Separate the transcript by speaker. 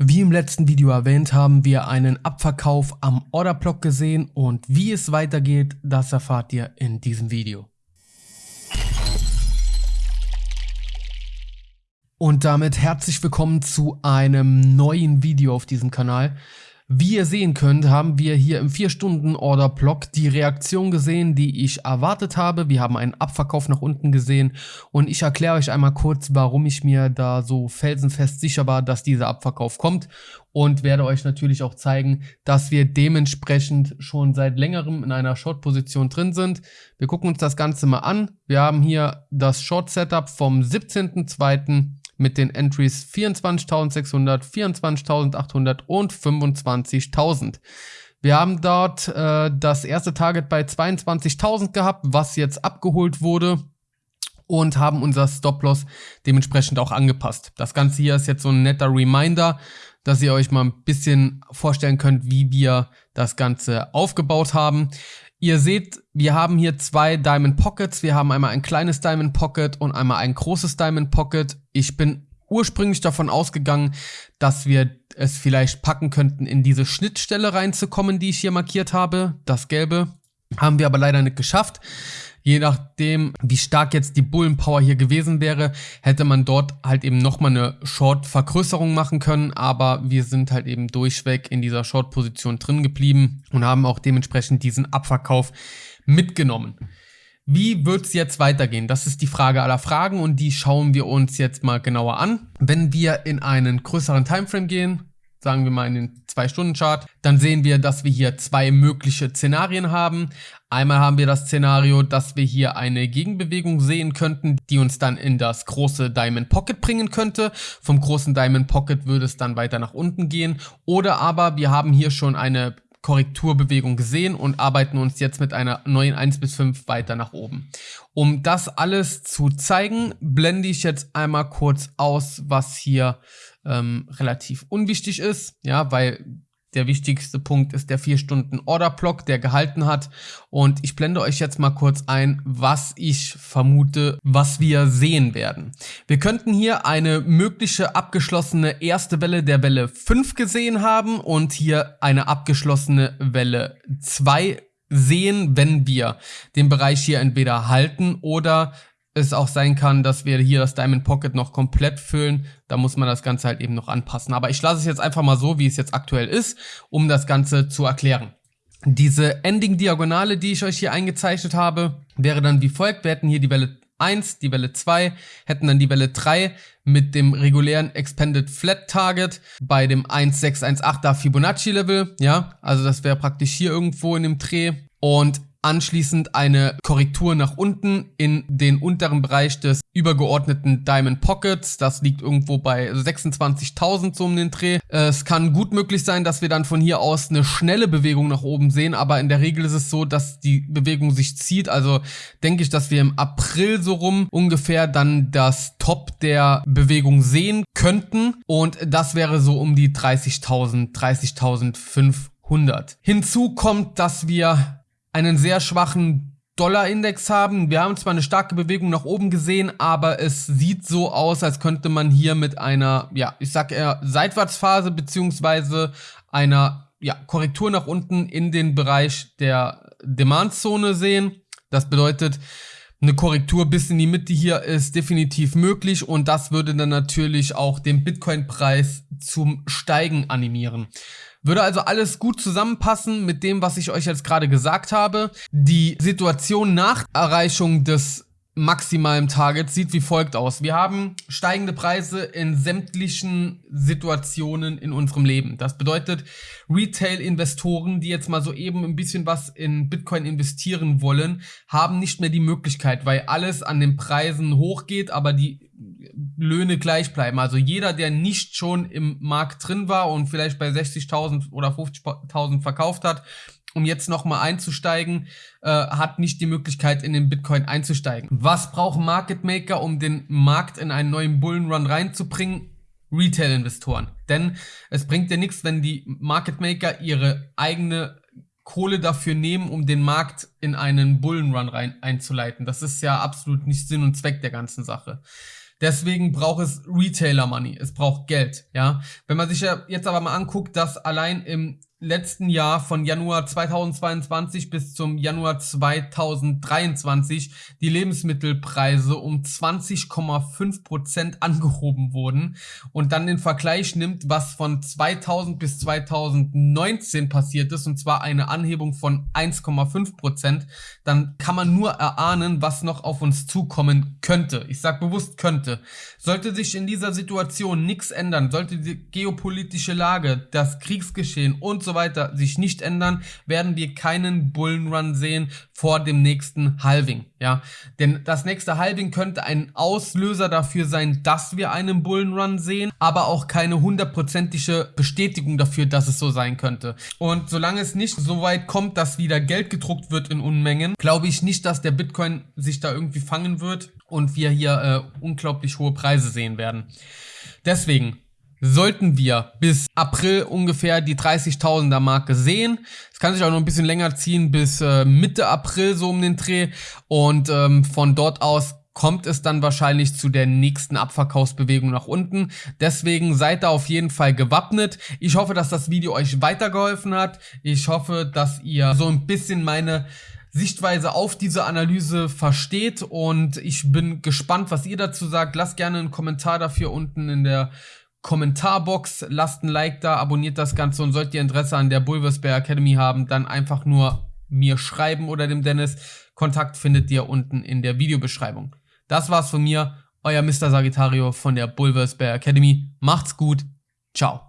Speaker 1: Wie im letzten Video erwähnt, haben wir einen Abverkauf am Orderblock gesehen und wie es weitergeht, das erfahrt ihr in diesem Video. Und damit herzlich willkommen zu einem neuen Video auf diesem Kanal. Wie ihr sehen könnt, haben wir hier im 4-Stunden-Order-Block die Reaktion gesehen, die ich erwartet habe. Wir haben einen Abverkauf nach unten gesehen und ich erkläre euch einmal kurz, warum ich mir da so felsenfest sicher war, dass dieser Abverkauf kommt und werde euch natürlich auch zeigen, dass wir dementsprechend schon seit längerem in einer Short-Position drin sind. Wir gucken uns das Ganze mal an. Wir haben hier das Short-Setup vom 17.02 mit den Entries 24.600, 24.800 und 25.000. Wir haben dort äh, das erste Target bei 22.000 gehabt, was jetzt abgeholt wurde und haben unser Stop-Loss dementsprechend auch angepasst. Das Ganze hier ist jetzt so ein netter Reminder, dass ihr euch mal ein bisschen vorstellen könnt, wie wir das Ganze aufgebaut haben. Ihr seht, wir haben hier zwei Diamond Pockets. Wir haben einmal ein kleines Diamond Pocket und einmal ein großes Diamond Pocket. Ich bin ursprünglich davon ausgegangen, dass wir es vielleicht packen könnten, in diese Schnittstelle reinzukommen, die ich hier markiert habe. Das gelbe haben wir aber leider nicht geschafft. Je nachdem, wie stark jetzt die Bullenpower hier gewesen wäre, hätte man dort halt eben nochmal eine Short-Vergrößerung machen können, aber wir sind halt eben durchweg in dieser Short-Position drin geblieben und haben auch dementsprechend diesen Abverkauf mitgenommen. Wie wird's jetzt weitergehen? Das ist die Frage aller Fragen und die schauen wir uns jetzt mal genauer an. Wenn wir in einen größeren Timeframe gehen, sagen wir mal in den 2-Stunden-Chart, dann sehen wir, dass wir hier zwei mögliche Szenarien haben. Einmal haben wir das Szenario, dass wir hier eine Gegenbewegung sehen könnten, die uns dann in das große Diamond Pocket bringen könnte. Vom großen Diamond Pocket würde es dann weiter nach unten gehen. Oder aber wir haben hier schon eine Korrekturbewegung gesehen und arbeiten uns jetzt mit einer neuen 1 bis 5 weiter nach oben. Um das alles zu zeigen, blende ich jetzt einmal kurz aus, was hier ähm, relativ unwichtig ist, ja, weil der wichtigste Punkt ist der 4 Stunden Order Block, der gehalten hat. Und ich blende euch jetzt mal kurz ein, was ich vermute, was wir sehen werden. Wir könnten hier eine mögliche abgeschlossene erste Welle der Welle 5 gesehen haben und hier eine abgeschlossene Welle 2 sehen, wenn wir den Bereich hier entweder halten oder es auch sein kann, dass wir hier das Diamond Pocket noch komplett füllen. Da muss man das Ganze halt eben noch anpassen. Aber ich lasse es jetzt einfach mal so, wie es jetzt aktuell ist, um das Ganze zu erklären. Diese Ending-Diagonale, die ich euch hier eingezeichnet habe, wäre dann wie folgt. Wir hätten hier die Welle 1, die Welle 2, hätten dann die Welle 3 mit dem regulären Expanded Flat Target bei dem 1618er Fibonacci Level, ja, also das wäre praktisch hier irgendwo in dem Dreh und anschließend eine Korrektur nach unten in den unteren Bereich des übergeordneten Diamond Pockets. Das liegt irgendwo bei 26.000 so um den Dreh. Es kann gut möglich sein, dass wir dann von hier aus eine schnelle Bewegung nach oben sehen, aber in der Regel ist es so, dass die Bewegung sich zieht. Also denke ich, dass wir im April so rum ungefähr dann das Top der Bewegung sehen könnten und das wäre so um die 30.000, 30.500. Hinzu kommt, dass wir einen sehr schwachen Dollar-Index haben. Wir haben zwar eine starke Bewegung nach oben gesehen, aber es sieht so aus, als könnte man hier mit einer, ja, ich sag eher Seitwärtsphase beziehungsweise einer ja, Korrektur nach unten in den Bereich der Demand-Zone sehen. Das bedeutet, eine Korrektur bis in die Mitte hier ist definitiv möglich und das würde dann natürlich auch den Bitcoin-Preis zum Steigen animieren. Würde also alles gut zusammenpassen mit dem, was ich euch jetzt gerade gesagt habe. Die Situation nach Erreichung des maximalen Targets sieht wie folgt aus. Wir haben steigende Preise in sämtlichen Situationen in unserem Leben. Das bedeutet, Retail-Investoren, die jetzt mal so eben ein bisschen was in Bitcoin investieren wollen, haben nicht mehr die Möglichkeit, weil alles an den Preisen hochgeht, aber die Löhne gleich bleiben. Also jeder, der nicht schon im Markt drin war und vielleicht bei 60.000 oder 50.000 verkauft hat, um jetzt nochmal einzusteigen, äh, hat nicht die Möglichkeit, in den Bitcoin einzusteigen. Was brauchen Market Maker, um den Markt in einen neuen Bullenrun reinzubringen? Retail-Investoren. Denn es bringt ja nichts, wenn die Market Maker ihre eigene Kohle dafür nehmen, um den Markt in einen Bullenrun rein einzuleiten. Das ist ja absolut nicht Sinn und Zweck der ganzen Sache. Deswegen braucht es Retailer Money. Es braucht Geld, ja. Wenn man sich ja jetzt aber mal anguckt, dass allein im letzten Jahr von Januar 2022 bis zum Januar 2023 die Lebensmittelpreise um 20,5 Prozent angehoben wurden und dann den Vergleich nimmt, was von 2000 bis 2019 passiert ist, und zwar eine Anhebung von 1,5 Prozent, dann kann man nur erahnen, was noch auf uns zukommen könnte. Ich sage bewusst könnte. Sollte sich in dieser Situation nichts ändern, sollte die geopolitische Lage, das Kriegsgeschehen und so weiter sich nicht ändern, werden wir keinen Bullenrun sehen vor dem nächsten Halving. Ja, denn das nächste Halving könnte ein Auslöser dafür sein, dass wir einen Bullenrun sehen, aber auch keine hundertprozentige Bestätigung dafür, dass es so sein könnte. Und solange es nicht so weit kommt, dass wieder Geld gedruckt wird in Unmengen, glaube ich nicht, dass der Bitcoin sich da irgendwie fangen wird und wir hier äh, unglaublich hohe Preise sehen werden. Deswegen sollten wir bis April ungefähr die 30.000er Marke sehen. Es kann sich auch noch ein bisschen länger ziehen bis äh, Mitte April so um den Dreh und ähm, von dort aus kommt es dann wahrscheinlich zu der nächsten Abverkaufsbewegung nach unten. Deswegen seid da auf jeden Fall gewappnet. Ich hoffe, dass das Video euch weitergeholfen hat. Ich hoffe, dass ihr so ein bisschen meine Sichtweise auf diese Analyse versteht und ich bin gespannt, was ihr dazu sagt. Lasst gerne einen Kommentar dafür unten in der Kommentarbox, lasst ein Like da, abonniert das Ganze und solltet ihr Interesse an der Bulvers Bear Academy haben, dann einfach nur mir schreiben oder dem Dennis. Kontakt findet ihr unten in der Videobeschreibung. Das war's von mir, euer Mr. Sagittario von der Bulvers Bear Academy. Macht's gut, ciao.